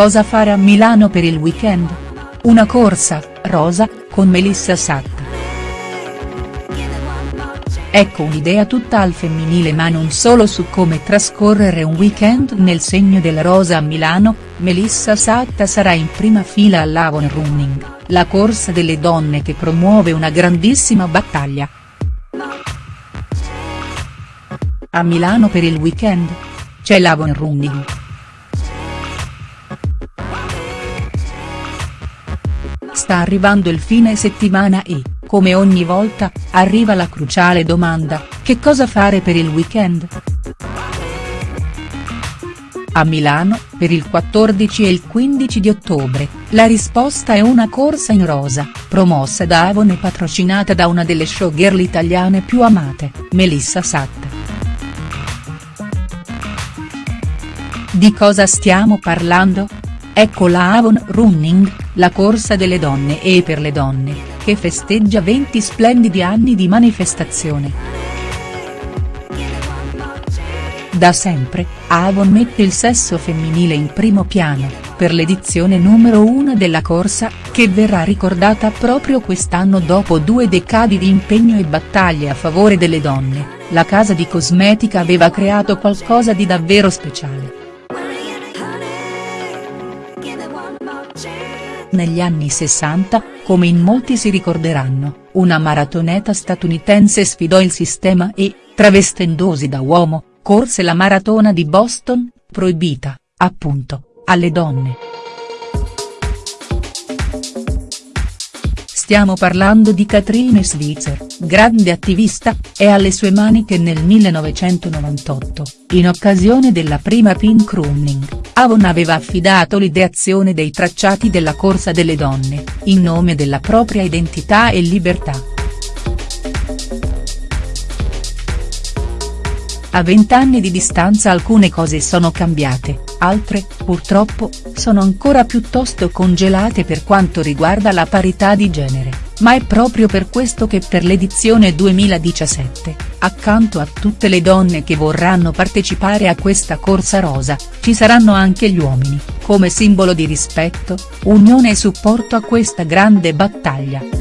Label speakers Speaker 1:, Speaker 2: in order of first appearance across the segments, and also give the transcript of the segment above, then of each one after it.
Speaker 1: Cosa fare a Milano per il weekend? Una corsa, rosa, con Melissa Satta. Ecco un'idea tutta al femminile ma non solo su come trascorrere un weekend nel segno della rosa a Milano, Melissa Satta sarà in prima fila all'Avon Running, la corsa delle donne che promuove una grandissima battaglia. A Milano per il weekend? C'è l'Avon Running. Sta arrivando il fine settimana e, come ogni volta, arriva la cruciale domanda, che cosa fare per il weekend?. A Milano, per il 14 e il 15 di ottobre, la risposta è una corsa in rosa, promossa da Avon e patrocinata da una delle showgirl italiane più amate, Melissa Satta. Di cosa stiamo parlando?. Ecco la Avon Running, la corsa delle donne e per le donne, che festeggia 20 splendidi anni di manifestazione. Da sempre, Avon mette il sesso femminile in primo piano, per l'edizione numero 1 della corsa, che verrà ricordata proprio quest'anno dopo due decadi di impegno e battaglie a favore delle donne, la casa di cosmetica aveva creato qualcosa di davvero speciale. Negli anni 60, come in molti si ricorderanno, una maratoneta statunitense sfidò il sistema e, travestendosi da uomo, corse la maratona di Boston, proibita, appunto, alle donne. Stiamo parlando di Katrine Switzer, grande attivista, è alle sue mani che nel 1998, in occasione della prima Pink Running, Avon aveva affidato l'ideazione dei tracciati della corsa delle donne, in nome della propria identità e libertà. A vent'anni di distanza alcune cose sono cambiate, altre, purtroppo, sono ancora piuttosto congelate per quanto riguarda la parità di genere ma è proprio per questo che per l'edizione 2017, accanto a tutte le donne che vorranno partecipare a questa corsa rosa, ci saranno anche gli uomini, come simbolo di rispetto, unione e supporto a questa grande battaglia.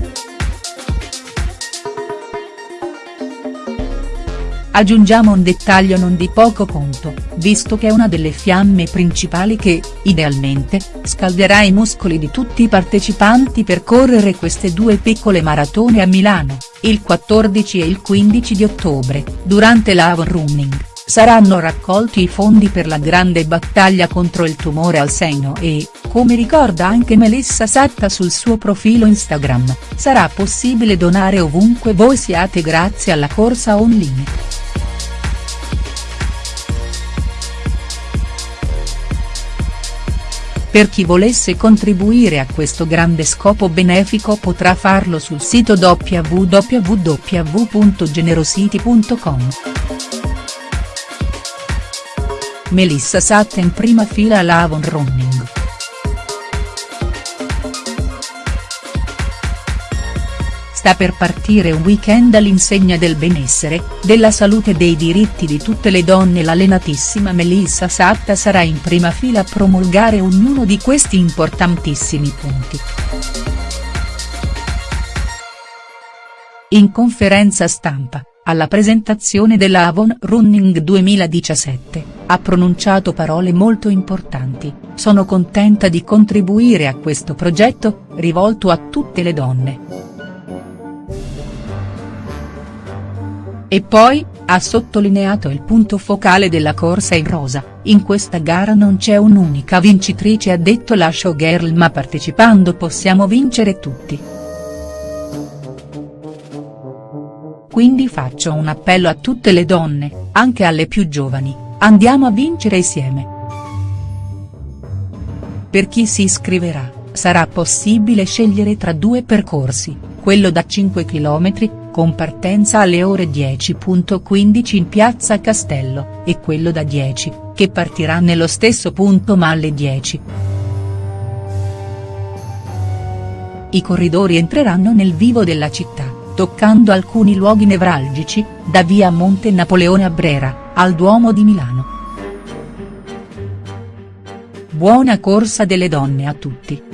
Speaker 1: Aggiungiamo un dettaglio non di poco conto, visto che è una delle fiamme principali che, idealmente, scalderà i muscoli di tutti i partecipanti per correre queste due piccole maratone a Milano, il 14 e il 15 di ottobre, durante l'Avon Running, saranno raccolti i fondi per la grande battaglia contro il tumore al seno e, come ricorda anche Melissa Satta sul suo profilo Instagram, sarà possibile donare ovunque voi siate grazie alla corsa online. Per chi volesse contribuire a questo grande scopo benefico potrà farlo sul sito www.generosity.com. Melissa Satta in prima fila all'Avon Running. sta per partire un weekend all'insegna del benessere, della salute e dei diritti di tutte le donne l'allenatissima Melissa Satta sarà in prima fila a promulgare ognuno di questi importantissimi punti. In conferenza stampa, alla presentazione della Avon Running 2017, ha pronunciato parole molto importanti, sono contenta di contribuire a questo progetto, rivolto a tutte le donne. E poi, ha sottolineato il punto focale della corsa in rosa, in questa gara non c'è un'unica vincitrice ha detto la showgirl ma partecipando possiamo vincere tutti. Quindi faccio un appello a tutte le donne, anche alle più giovani, andiamo a vincere insieme. Per chi si iscriverà, sarà possibile scegliere tra due percorsi, quello da 5 km, con partenza alle ore 10.15 in piazza Castello, e quello da 10, che partirà nello stesso punto ma alle 10. I corridori entreranno nel vivo della città, toccando alcuni luoghi nevralgici, da via Monte Napoleone a Brera, al Duomo di Milano. buona corsa delle donne a tutti.